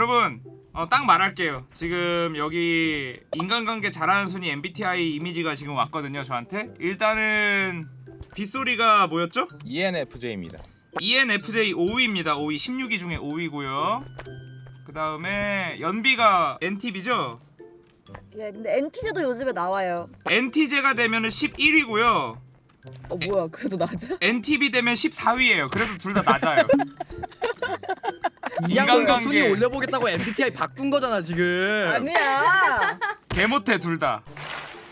여러분 어, 딱 말할게요 지금 여기 인간관계 잘하는 순위 MBTI 이미지가 지금 왔거든요 저한테 일단은 빗소리가 뭐였죠? E ENFJ입니다. ENFJ 5위입니다 5위 16위 중에 5위고요 그 다음에 연비가 NTB죠? 예, 근데 NT제도 요즘에 나와요. NT제가 되면은 11위고요 어 뭐야? 그래도 낮아? NTB 되면 14위예요 그래도 둘 다 낮아요 인간관계 인간관계. 순위 올려보겠다고 MBTI 바꾼 거잖아 지금. 아니야. 개 못해 둘 다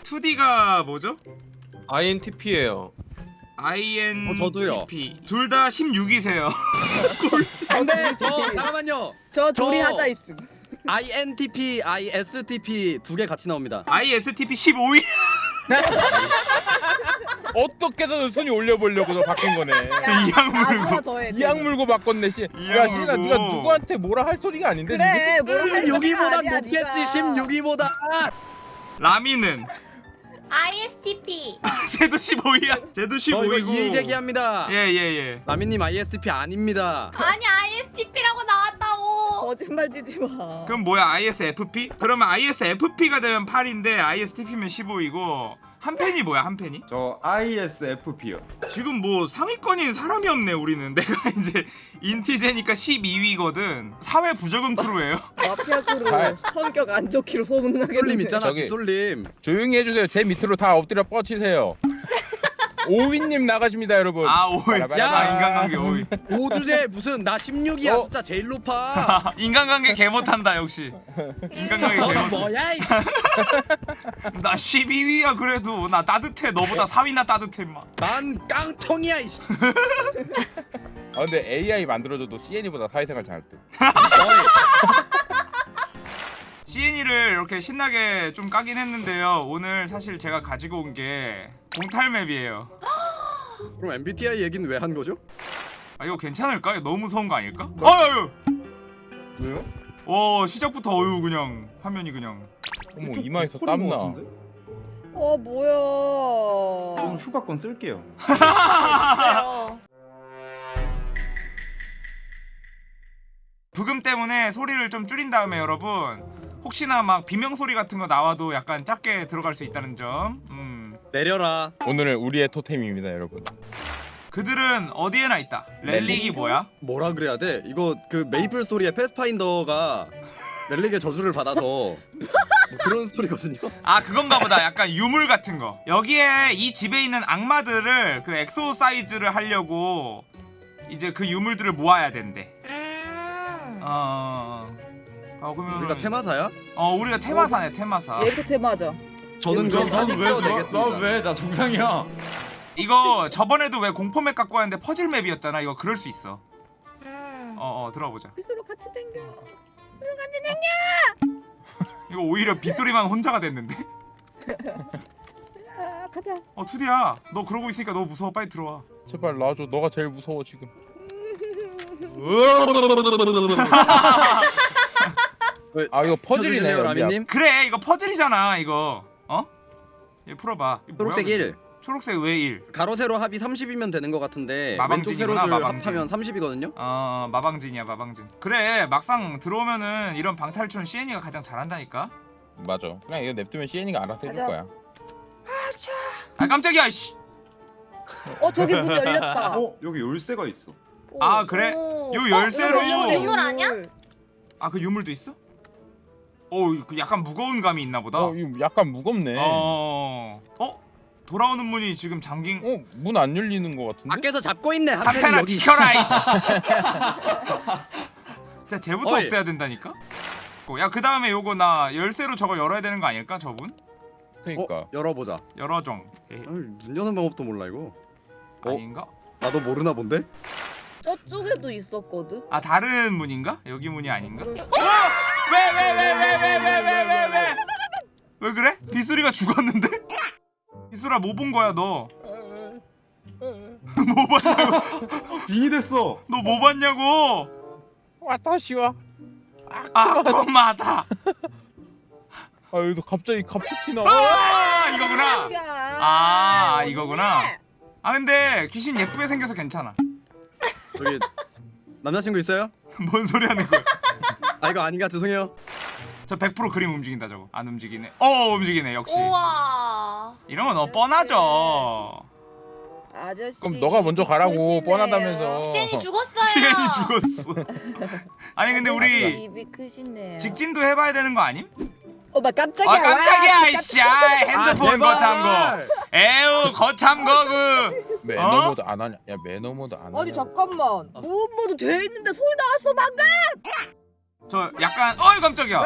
2D가 뭐죠? INTP예요. INTP 어, 저도요. 둘 다 16위세요 꼴찌 근데 저 잠깐만요. 저 둘이 저- 하자 있음. INTP, ISTP 두 개 같이 나옵니다. ISTP 15위 어떻게든 순위 올려보려고 너 바뀐 거네. 저 이악 아 물고 더해. 이악 물고 바꿨네 씨. 이악 야 물고. 네가 누구한테 뭐라 할 소리가 아닌데 그래 뭐라 할 소리가 6위보다 아니야, 높겠지. 네가. 16위보다. 라미는 ISTP 쟤도 15위야 쟤도 저 이거 15위고 이의 제기합니다. 예예 예 라미님 ISTP 아닙니다. 아니 나왔다고 거짓말 치지 마. 그럼 뭐야 ISFP? 그러면 ISFP가 되면 8인데 ISTP면 15위고 한 팬이 뭐야 한 팬이? 저 ISFP요. 지금 뭐 상위권인 사람이 없네 우리는 내가 이제 인티제니까 12위거든 사회 부적응 크루예요 마피아 크루. 성격 안 좋기로 소문나게. 솔림 있잖아. 저기- 솔림. 조용히 해주세요. 제 밑으로 다 엎드려 뻗치세요. 오위님 나가십니다 여러분. 아 5위 야! 아 인간관계 5위 오주제 무슨 나 16이야 어? 숫자 제일 높아. 인간관계 개 못한다 역시 인간관계 개너 못해 뭐야 이 나 12위야 그래도 나 따뜻해 너보다 4위나 따뜻해 임마 난 깡통이야 이아 근데 AI 만들어줘도 CN이보다 사회생활 잘할 듯. 이렇게 신나게 좀 까긴 했는데요 오늘 사실 제가 가지고 온 게 공탈맵이에요 그럼 MBTI 얘기는 왜 한 거죠? 아 이거 괜찮을까? 이거 너무 무서운 거 아닐까? 어휴 왜요? 와 시작부터 어휴 그냥 화면이 그냥 어머 이마에서 땀나. 어 뭐야? 저는 휴가권 쓸게요. 부금 때문에 소리를 좀 줄인 다음에 여러분 혹시나 막 비명 소리 같은 거 나와도 약간 작게 들어갈 수 있다는 점 음. 내려라. 오늘은 우리의 토템입니다 여러분. 그들은 어디에나 있다 렐릭이 뭐야? 뭐라 그래야 돼? 이거 그 메이플 스토리의 패스파인더가 렐릭의 저주를 받아서 뭐 그런 스토리거든요. 아 그건가 보다 약간 유물 같은 거 여기에 이 집에 있는 악마들을 그 엑소 사이즈를 하려고 이제 그 유물들을 모아야 된대 음 어... 어 그러면 우리가 테마사야? 어 우리가 테마사네 테마사 얘도 테마죠. 저는 그럼 사직 왜? 되겠습니다. 나왜 나 정상이야? 이거 저번에도 왜 공포 맵 갖고 왔는데 퍼즐 맵이었잖아 이거 그럴 수 있어 음. 어어 들어보자 빗으로 같이 당겨. 이거 오히려 빗소리만 혼자가 됐는데 아, 가자. 어 투디야 너 그러고 있으니까 너무 무서워 빨리 들어와 제발 놔줘. 너가 제일 무서워 지금. 아 이거 퍼즐이네. 펴주실래요, 연비야. 라미님? 그래 이거 퍼즐이잖아 이거 어? 얘 풀어봐 이거 뭐야, 초록색 그게? 1. 초록색 왜 1? 가로 세로 합이 30이면 되는 것 같은데 왼쪽 마방진이구나, 세로를 마방진. 합하면 30이거든요. 어 마방진이야 마방진 그래 막상 들어오면은 이런 방탈출은 CN이가 가장 잘한다니까 맞아. 그냥 이거 냅두면 CN이가 알아서 해줄. 거야. 아 깜짝이야 씨. 어 저기 문 열렸다. 어 여기 열쇠가 있어. 아 그래? 오. 요 어, 열쇠로 이거 유물 아니야? 아 그 유물도 있어? 어그 약간 무거운 감이 있나 보다 어 이거 약간 무겁네. 어... 어? 돌아오는 문이 지금 잠긴 어, 문 안 열리는 거 같은데? 밖에서 잡고 있네. 여기. 비켜라 이씨 진짜 쟤부터 어이. 없애야 된다니까? 야 그 다음에 요거 나 열쇠로 저거 열어야 되는 거 아닐까 저분? 그러니까. 어, 열어보자. 열어정 문 여는 방법도 몰라 이거. 어? 아닌가? 나도 모르나 본데? 저쪽에도 있었거든. 아 다른 문인가? 여기 문이 아닌가? 수- 왜 왜 왜 왜 왜 왜 왜 왜 왜 왜 그래? 비수리가 죽었는데? 비수라 뭐 본 거야 너? 뭐 봤냐고? 빙이 됐어. 너 뭐 봤냐고? 와타시와. 아 꼬마다. 아 여기서 갑자기 갑툭튀 나와. 아 이거구나. 야, 아. 이거구나. 아 근데 귀신 예쁘게 생겨서 괜찮아. 저기 남자친구 있어요? 뭔 소리 하는 거야? 아 이거 아닌가 죄송해요. 저 100% 그림 움직인다 저거 안 움직이네 어 움직이네 역시 우와. 이런 건어 뻔하죠 아저씨. 그럼 너가 먼저 가라고 크시네요. 뻔하다면서. 시엔이 죽었어요. 시간이 죽었어 아니 근데 우리 입이 크시네요. 직진도 해봐야 되는 거 아님? 어머 깜짝이야. 아 깜짝이야 와, 이씨 아, 핸드폰 제발. 거참 거 에우 거참 거그 매너 어? 모드 안 하냐? 야 매너 모드 안 하냐? 아니 잠깐만. 무음모드 돼 있는데 소리 나왔어 방금. 저 약간 어이 깜짝이야.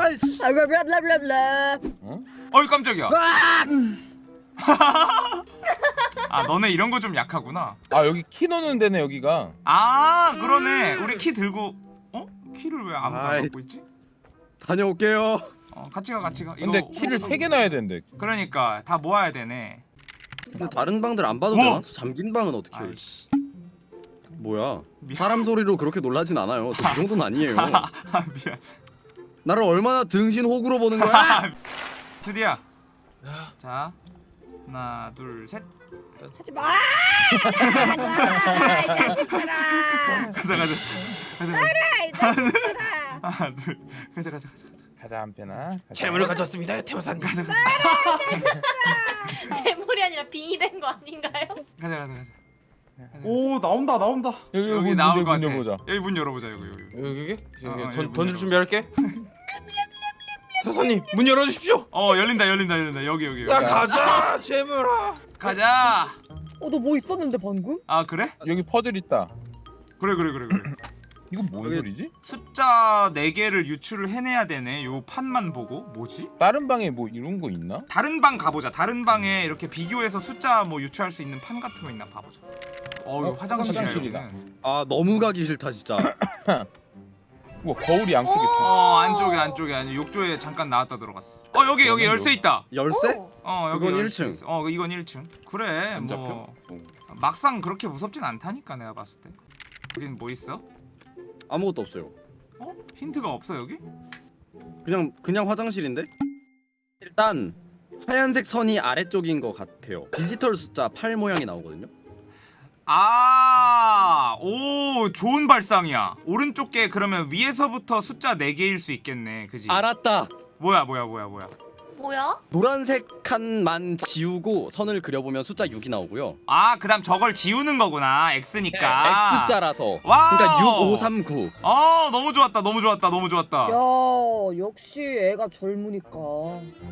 어? 어이 깜짝이야 아! 아 너네 이런 거 좀 약하구나 아 여기 키 넣는 데네 여기가. 아 그러네 음. 우리 키 들고 어? 키를 왜 아무도 안 아이. 갖고 있지? 다녀올게요. 어 같이 가 같이 가 이거 근데 키를 세개 넣어야 되는데. 그러니까 다 모아야 되네 근데 다른 방들 안 봐도 뭐? 되나? 잠긴 방은 어떻게? 해? 아이씨 뭐야? 미안. 사람 소리로 그렇게 놀라진 않아요. 저 그 정도는 아니에요. 아 미안 나를 얼마나 등신 호구로 보는 거야? 드디어 자 하나 둘셋 하지 마. 가자, 이 자식들아. 가자 가자 가자 이 자식들아. 하나 둘 가자 가자 가자 가자 가자 한편아. 재물을 가졌습니다 태호사님. 가자 가자 재물이 아니라 빙이 된 거 아닌가요? 가자 가자 가자 오 나온다 나온다. 여기, 여기 문, 나올 문, 것 같아 문 열어보자. 여기 문 열어보자 여기 여기 여기 여기 여기 여기 던 열어. 준비할게. 태호사님 문 열어주십시오. 어 열린다 열린다 열린다 여기 여기 여기 야 가자 재물아. 가자 어너 뭐 있었는데 방금? 아 그래? 여기 퍼즐 있다. 그래 그래 그래 그래 이거 뭔 여기- 소리지? 숫자 4개를 유출을 해내야 되네 요 판만 보고 뭐지? 다른 방에 뭐 이런 거 있나? 다른 방 가보자 다른 방에 이렇게 비교해서 숫자 뭐 유추할 수 있는 판 같은 거 있나 봐보자 어 이거 어, 화장실이야 화장실이다. 여기는 아 너무 가기 싫다 진짜. 우와 거울이 양쪽에. 오. 두- 어 안쪽에 안쪽에 아니 욕조에 잠깐 나왔다 들어갔어 어 여기 여기 열쇠 있다 열쇠? 오. 어 여기 그건 열쇠 1층. 있어. 어 이건 1층 그래? 뭐 어. 막상 그렇게 무섭진 않다니까 내가 봤을 때 여긴 뭐 있어? 아무것도 없어요. 어? 힌트가 없어 여기? 그냥 그냥 화장실인데? 일단 하얀색 선이 아래쪽인 것 같아요. 디지털 숫자 8 모양이 나오거든요. 아, 오, 좋은 발상이야. 오른쪽 게 그러면 위에서부터 숫자 4개일 수 있겠네. 그지? 알았다. 뭐야, 뭐야, 뭐야, 뭐야. 뭐야? 노란색 칸만 지우고 선을 그려보면 숫자 6이 나오고요. 아, 그다음 저걸 지우는 거구나. X니까. X자라서. 와우. 그러니까 6, 5, 3, 9. 어, 너무 좋았다. 너무 좋았다. 너무 좋았다. 야 역시 애가 젊으니까.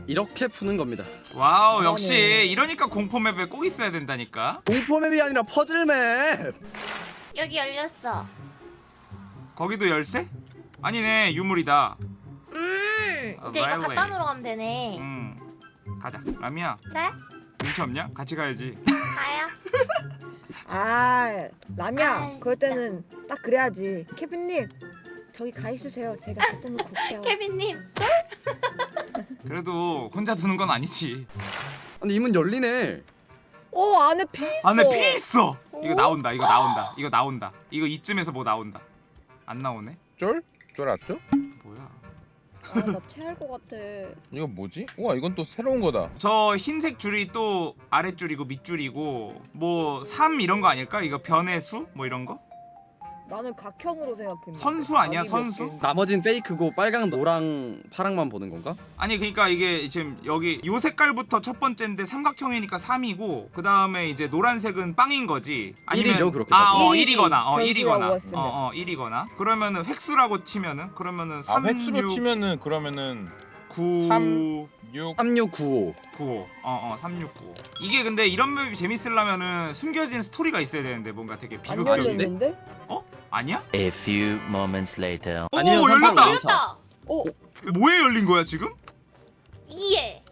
이렇게 푸는 겁니다. 와우. 역시 이러니까 공포 map에 꼭 있어야 된다니까. 공포맵이 아니라 퍼즐map. 여기 열렸어. 거기도 열쇠? 아니네, 유물이다. 음. 아, 이제 이거 라일리. 갖다 놓으러 가면 되네. 음. 가자. 라미야, 네? 눈치 없냐? 같이 가야지. 가야. 아 라미야 아이, 그럴 때는 딱 그래야지. 케빈님 저기 가 있으세요. 제가 갖다 놓고 올게요. 케빈님. 그래도 혼자 두는 건 아니지. 근데 이문 열리네. 어 안에 피 있어. 안에 피 있어. 이거 오? 나온다. 이거 나온다. 이거 나온다. 이거 이쯤에서 뭐 나온다. 안 나오네? 쫄? 쫄 알았죠? 아나 체할 것 같아. 이거 뭐지? 우와 이건 또 새로운 거다. 저 흰색 줄이 또 아랫줄이고 밑줄이고 뭐 3 이런 거 아닐까? 이거 변의 수? 뭐 이런 거? 나는 각형으로 생각했는데. 선수 아니야, 선수? 나머진 페이크고 빨강, 노랑, 파랑만 보는 건가? 아니 그러니까 이게 지금 여기 요 색깔부터 첫 번째인데 삼각형이니까 3이고 그 다음에 이제 노란색은 빵인 거지. 일이죠, 그렇게 아, 어, 일이지. 1이거나, 어, 변수라고 1이거나, 했으면. 어, 어, 1이거나. 그러면은 획수라고 치면은 그러면은 아 3, 획수로 6, 치면은 그러면은 9, 3, 6 3695. 95. 어, 어, 369. 이게 근데 이런 맵이 재밌으려면은 숨겨진 스토리가 있어야 되는데 뭔가 되게 안 비극적인. 열렸는데? 아니야? A few moments later. 오, 아니에요, 열렸다. 열렸다. 어 뭐에 열린 거야 지금? 이해.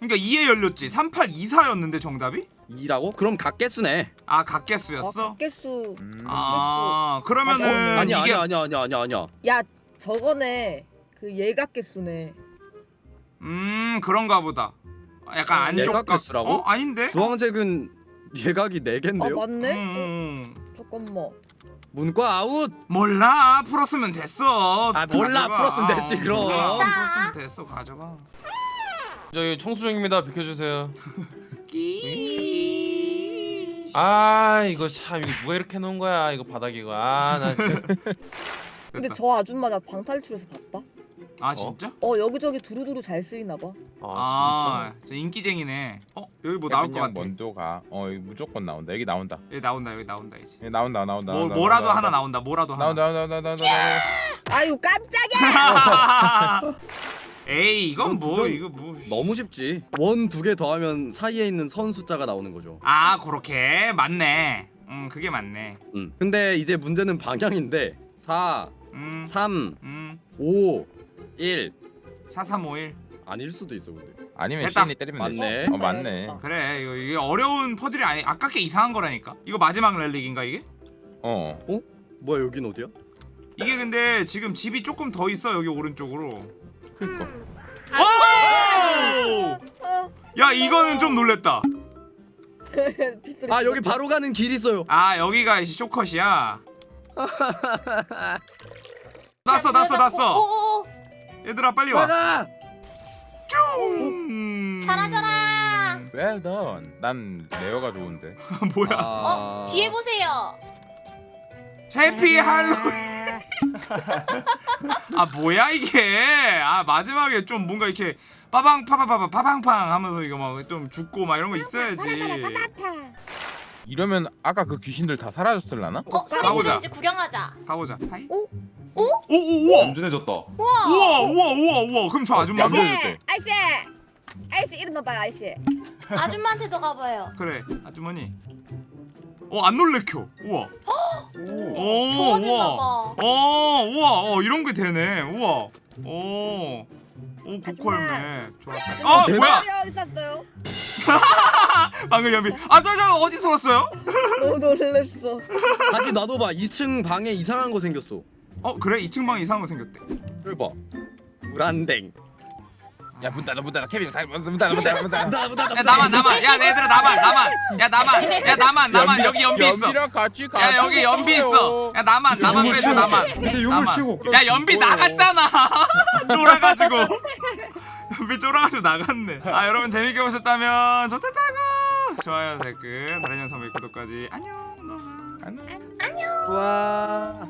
그러니까 2에 열렸지. 3824였는데 정답이? 2라고? 그럼 각개수네. 아, 아, 각개수였어? 개수. 음. 아, 그러면은 아, 아니야, 이게 아니야, 아니야, 아니야, 아니야. 야 저거네. 그 예각 개수네. 음, 그런가 보다. 약간 안쪽 예각 각- 개수라고? 어, 아닌데? 주황색은 예각이 아 4개인데요? 맞네. 음, 음, 음. 잠깐만. 문과 아웃! 몰라. 풀었으면 됐어. 아, 몰라. 가져가. 풀었으면 됐지, 그럼. 몰라. 풀었으면 됐어. 가져가. 저기 청소 중입니다. 비켜주세요. 끼. 아 이거 참 이거 누가 이렇게 해놓은 거야 이거 바닥 이거 아나 근데. 저 아줌마 나 방탈출해서 봤다. 아 진짜? 어 여기저기 두루두루 잘 쓰이나 봐. 아, 저 인기쟁이네. 어 여기 뭐 나올 것 같아. 먼저 가. 어 여기 무조건 나온다. 여기 나온다. 여기 나온다 여기 나온다 이제. 여기 나온다 나온다. 뭐 나온다, 뭐라도 나온다, 하나 나온다. 뭐라도 하나. 나온다 나온다 나온다 나온다. 아유 깜짝이야. 에이 이건 뭐 이거 뭐. 너무 쉽지. 원 두 개 더하면 사이에 있는 선 숫자가 나오는 거죠. 아 그렇게 맞네. 음 그게 맞네. 음. 근데 이제 문제는 방향인데 4, 음 3, 음. 5, 1 4351 아닐 수도 있어 근데. 아니면 됐다. 시인이 때리면 맞네. 되지. 어 맞네. 그래 이거 이게 어려운 퍼즐이 아니 아깝게 이상한 거라니까 이거 마지막 렐릭인가 이게? 어. 뭐야 여긴 어디야? 이게 근데 지금 집이 조금 더 있어 여기 오른쪽으로 그니까. 음. 오! 어, 야 이거는 좀 놀랬다 아 여기 바로 가는 길 있어요. 아 여기가 이제 쇼컷이야 났어 났어 났어 오, 얘들아 빨리 와 나가! 쭉 잘하잖아. Well done. 난 레어가 좋은데. 뭐야 어 뒤에 보세요. 해피 할로윈 아 뭐야 이게 아 마지막에 좀 뭔가 이렇게 빠방 파파파파 파방팡 하면서 이거 막 좀 죽고 막 이런 거 있어야지 이러면 아까 그 귀신들 다 사라졌을라나? 어 가보자. 선생님 이제 구경하자. 가보자 hi 오? 오? 오 오 우와 얌전해졌다. 우와. 우와 우와 우와 우와 그럼 저 아줌마도 얌전해. 아이씨, 아이씨, 아이씨 일어나봐요, 아이씨. 아줌마한테도 가봐요. 그래 아주머니 어 안 놀래켜 우와 오 좋아졌나 우와 봐. 어 우와 어 이런 게 되네 우와 오 오 고퀄네 좋았다 아. 뭐야 여기 있었어요. 방금 연비 아나나 어디서 왔어요 너무 놀랬어. 다시 놔둬봐. 2층 방에 이상한 거 생겼어. 어 그래 2층 방 이상한 거 생겼대 여기 봐. 불안댕. 야문 닫아 문 닫아 케빈 문 닫아 문 닫아 문 닫아. 나, 나, 나, 야 나만 나만 야 얘들아 나만 나만 야 나만 야 나만 나만 여기 연비 있어 연비랑 같이 가. 야 여기 연비 있어 야 나만 나만 빼줘. 나만 근데 용을 나만. 치고. 야 연비 나갔잖아 쫄아가지고 연비 쫄아가지고 나갔네. 아 여러분 재밌게 보셨다면 좋다고! 좋아요 댓글 다른 영상 구독까지. 안녕 너무. 안녕. 와.